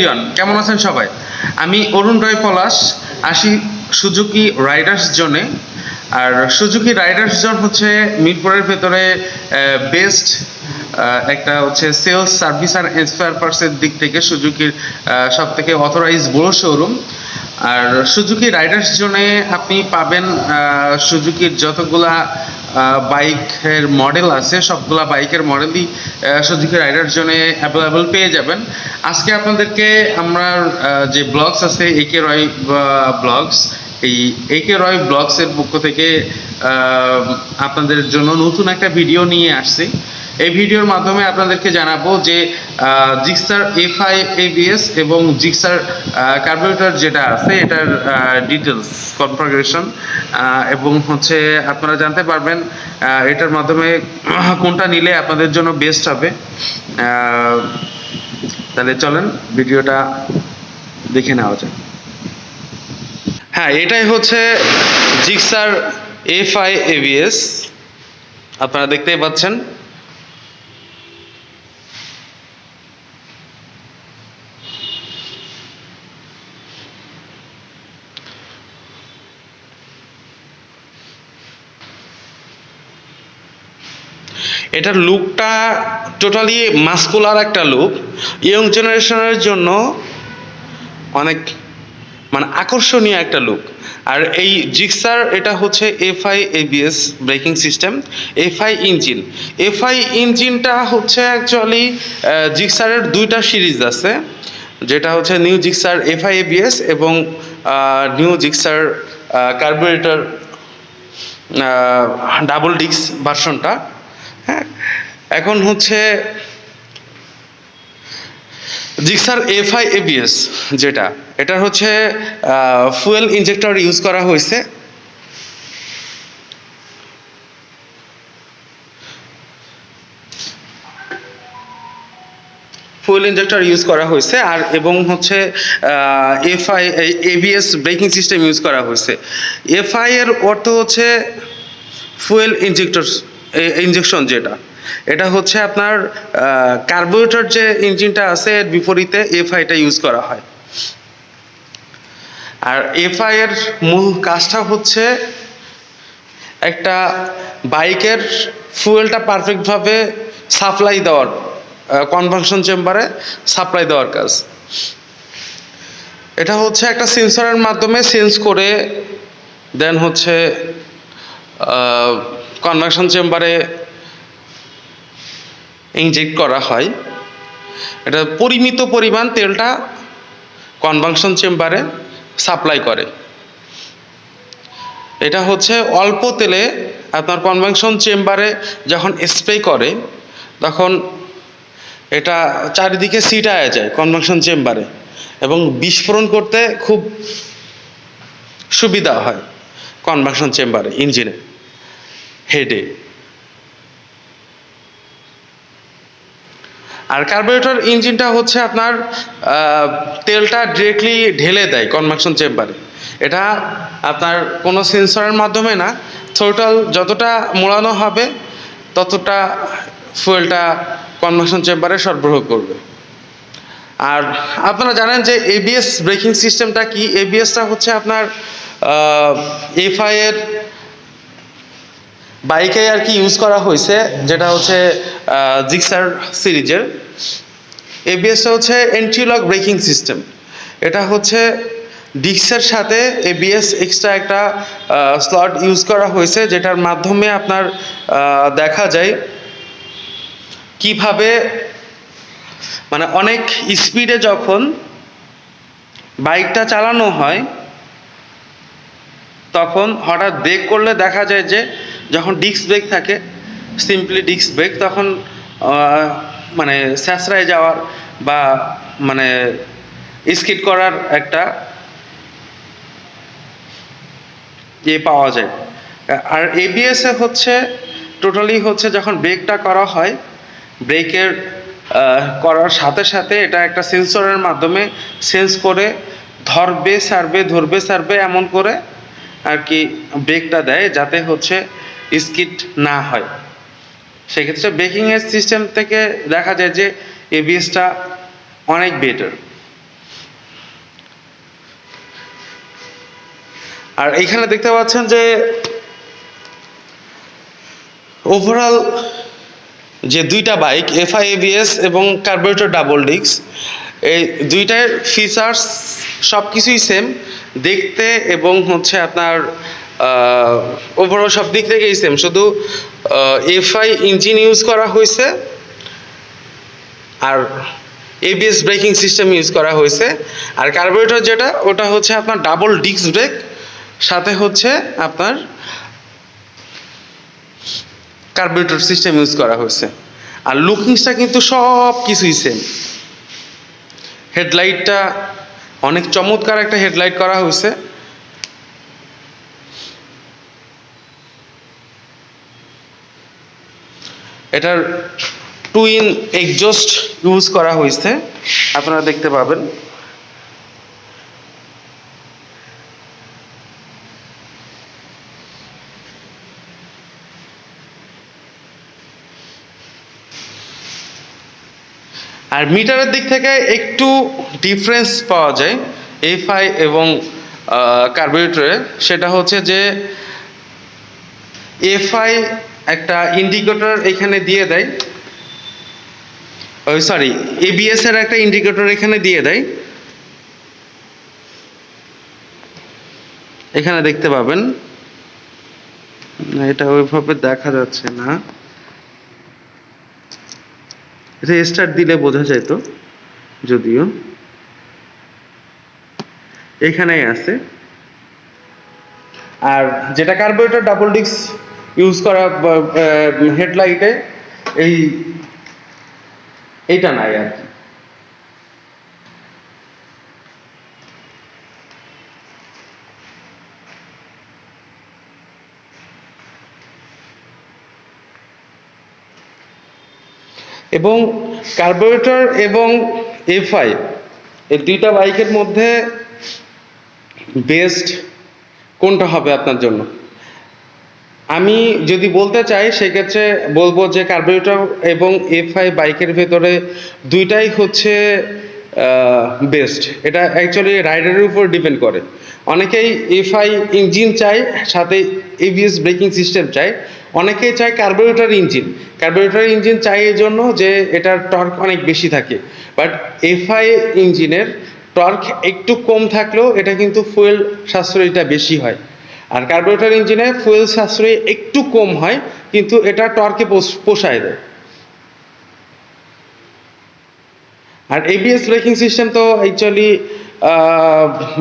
Everyone কেমন আছেন সবাই? আমি অরুণ রায় পলাশ, আসি সুজুকি রাইডার্স জোনে। আর সুজুকি রাইডার্স জোন হচ্ছে মিরপুরের ভেতরে বেস্ট একটা হচ্ছে সেলস সার্ভিস আর স্পেয়ার পার্টসের দিক থেকে সুজুকির সব থেকে অথরাইজ বড় শোরুম আর সুজুকি রাইডার্স জোনে আপনি পাবেন সুজুকির যতগুলা বাইকের মডেল আছে, সবগুলা বাইকের মডেলই সুজুকি রাইডার জন্য অ্যাভেলেবল পেয়ে যাবেন। আজকে আপনাদেরকে আমরা যে ব্লগস আছে একে রয় ব্লগস এই একে রয় ব্লগসের পক্ষ থেকে আপনাদের জন্য নতুন একটা ভিডিও নিয়ে আসছি। এই ভিডিওর মাধ্যমে আপনাদেরকে জানাব যে জিক্সার এফ এফআই এবিএস এবং জিক্সার কার্বোরেটর যেটা আছে, এটার ডিটেলস কনফিগারেশন এবং হচ্ছে আপনারা জানতে পারবেন এটার মাধ্যমে কোনটা নিলে আপনাদের জন্য বেস্ট হবে। তাহলে চলেন, ভিডিওটা দেখে নেওয়া যাক। হ্যাঁ এটাই হচ্ছে জিক্সার এফআই এবিএস আপনারা দেখতেই পাচ্ছেন। এটার লুকটা টোটালি মাস্কুলার একটা লুক ইয়ং জেনারেশনের জন্য অনেক মানে আকর্ষণীয় একটা লুক আর এই জিক্সার এটা হচ্ছে FI ABS braking system FI engine FI ইঞ্জিনটা হচ্ছে অ্যাকচুয়ালি জিক্সারের দুইটা সিরিজ আছে, যেটা হচ্ছে নিউ জিক্সার এফআই এবিএস এবং নিউ জিক্সার কার্বোরেটর ডাবল ডিক্স ভার্সনটা হ্যাঁ? এখন হচ্ছে জিক্সার এফআই এবিএস যেটা এটা হচ্ছে ফুয়েল ইনজেক্টর ইউজ করা হয়েছে। ফুয়েল ইনজেক্টর ইউজ করা হয়েছে আর এবং হচ্ছে FI ABS braking system use করা হয়েছে। এফআই এর অর্থ হচ্ছে ফুয়েল ইনজেক্টর ইনজেকশন যেটা। এটা হচ্ছে আপনার কার্বোরেটর যে ইঞ্জিনটা আছে, এর বিপরীতে এফআইটা ইউজ করা হয়। আর এফআই এর মূল কাজটা হচ্ছে একটা বাইকের ফুয়েলটা পারফেক্টভাবে সাপ্লাই দেওয়ার কনভাকশন চেম্বারে সাপ্লাই দেওয়ার কাজ। এটা হচ্ছে একটা সেন্সরের মাধ্যমে সেন্স করে দেন হচ্ছে কনভাকশন চেম্বারে ইনজেক্ট করা হয়। এটা পরিমিত পরিমাণ তেলটা কনভাকশন চেম্বারে সাপ্লাই করে। এটা হচ্ছে অল্প তেলে আপনার কনভাকশন চেম্বারে যখন স্প্রে করে, তখন এটা চারিদিকে সিটায় যায় কনভাকশন চেম্বারে এবং বিস্ফোরণ করতে খুব সুবিধা হয় কনভাকশন চেম্বারে ইঞ্জিনে হেডে আর কার্বোরেটর ইঞ্জিনটা হচ্ছে আপনার তেলটা ডিরেক্টলি ঢেলে দেয় কনভাকশন চেম্বারে এটা আপনার কোনো সেন্সরের মাধ্যমে না টোটাল যতটা মোড়ানো হবে, ততটা ফুয়েলটা কনভাকশন চেম্বারে সরবরাহ করবে। আর আপনারা জানেন যে এবিএস ব্রেকিং সিস্টেমটা কি? এবিএসটা হচ্ছে আপনার এফআই এর বাইকে আর কি ইউজ করা হয়েছে, যেটা হচ্ছে জিক্সার সিরিজের। এবিএসটা হচ্ছে এন্ট্রিলক ব্রেকিং সিস্টেম এটা হচ্ছে ডিক্সের সাথে এবিএস এক্সট্রা একটা স্লট ইউজ করা হয়েছে, যেটার মাধ্যমে আপনার দেখা যায় কীভাবে মানে অনেক স্পিডে যখন বাইকটা চালানো হয়, তখন হঠাৎ ব্রেক করলে দেখা যায় যে যখন ডিস্ক ব্রেক থাকে সিম্পলি ডিস্ক ব্রেক তখন মানে স্যাঁচড়ায় যাওয়ার বা মানে স্কিট করার একটা ইয়ে পাওয়া যায়। আর এবিএস এ হচ্ছে টোটালি হচ্ছে যখন ব্রেকটা করা হয় ব্রেকের করার সাথে সাথে এটা একটা সেন্সরের মাধ্যমে সেন্স করে ধরবে, সারবে ধরবে, সারবে, এমন করে আর কি ব্রেকটা দেয়, যাতে হচ্ছে স্কিড না হয়। সেক্ষেত্রে ব্রেকিংয়ের সিস্টেম থেকে দেখা যায় যে এবিএসটা অনেক বেটার আর এইখানে দেখতে পাচ্ছেন যে ওভারঅল যে দুইটা বাইক এফআই এবিএস এবং কার্বোরেটর ডাবল ডিক্স এই দুইটার ফিচার্স সব কিছুই সেম দেখতে এবং হচ্ছে আপনার ওভারঅল সব দিক থেকেই সেম শুধু এফআই ইঞ্জিন ইউজ করা হয়েছে আর এবিএস ব্রেকিং সিস্টেম ইউজ করা হয়েছে। আর কার্বোরেটর যেটা, ওটা হচ্ছে আপনার ডাবল ডিস্ক ব্রেক সাথে হচ্ছে আপনার কার্বোরেটর সিস্টেম ইউজ করা হয়েছে। আর লুকিংসটা কিন্তু সব কিছুই সেম হেডলাইটটা অনেক চমৎকার একটা হেডলাইট করা হয়েছে। এটার টুইন এক্সজস্ট ইউজ করা হয়েছে। আপনারা দেখতে পাবেন। আর মিটারের দিক থেকে একটু ডিফারেন্স পাওয়া যায় এফআই এবং কার্বোরেটরে সেটা হচ্ছে যে এফআই একটা ইন্ডিকেটর এখানে দিয়ে দেয়। সরি এবিএস এর একটা ইন্ডিকেটর এখানে দিয়ে দেয়। এখানে দেখতে পাবেন। এটা ওইভাবে দেখা যাচ্ছে না। এটা স্টার্ট দিলে বোঝা যেত যদিও। এখানেই আছে। আর যেটা কার্বোরেটর ডাবল ডিস্ক ইউজ করা হেডলাইটে এই, এইটা নাই আর কি। এবং কার্বোরেটর এবং এফআই এই দুইটা বাইকের মধ্যে বেস্ট কোনটা হবে আপনার জন্য? আমি যদি বলতে চাই, সেক্ষেত্রে বলব যে কার্বোরেটর এবং এফআই বাইকের ভেতরে দুইটাই হচ্ছে বেস্ট এটা অ্যাকচুয়ালি রাইডারের উপর ডিপেন্ড করে। অনেকেই এফআই ইঞ্জিন চায় সাথে এবিএস ব্রেকিং সিস্টেম চায় অনেকেই চায় কার্বোরেটর ইঞ্জিন কার্বোরেটর ইঞ্জিন চাই এই জন্য যে এটার টর্ক অনেক বেশি থাকে। বাট এফআই ইঞ্জিনের টর্ক একটু কম থাকলেও এটা কিন্তু ফুয়েল সাশ্রয়টা বেশি হয়। আর কার্বোরেটর ইঞ্জিনে ফুয়েল সাশ্রয় একটু কম হয়, কিন্তু এটা টর্কে পোষায় দেয়। আর এবিএস ব্রেকিং সিস্টেম তো অ্যাকচুয়ালি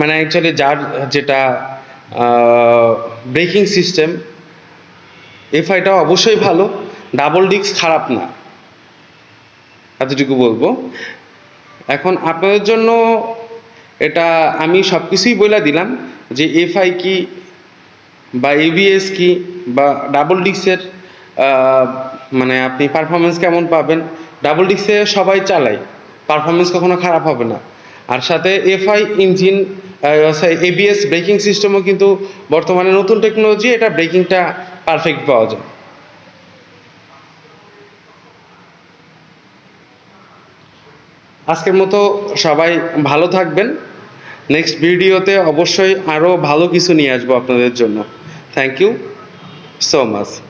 মানে অ্যাকচুয়ালি যার যেটা ব্রেকিং সিস্টেম এফআইটা অবশ্যই ভালো ডাবল ডিস্ক খারাপ না। এতটুকু বলব। এখন আপনাদের জন্য এটা আমি সব কিছুই বলে দিলাম যে এফআই কি বা এবিএস কি, বা ডাবল ডিস্কের মানে আপনি পারফরমেন্স কেমন পাবেন? ডাবল ডিস্কে সবাই চালায় পারফরমেন্স কখনো খারাপ হবে না। আর সাথে এফআই ইঞ্জিন এবিএস ব্রেকিং সিস্টেমও কিন্তু বর্তমানে নতুন টেকনোলজি এটা ব্রেকিংটা পারফেক্ট পাওয়া যায়। আজকের মতো সবাই ভালো থাকবেন। নেক্সট ভিডিওতে অবশ্যই আরও ভালো কিছু নিয়ে আসব আপনাদের জন্য। Thank you so much.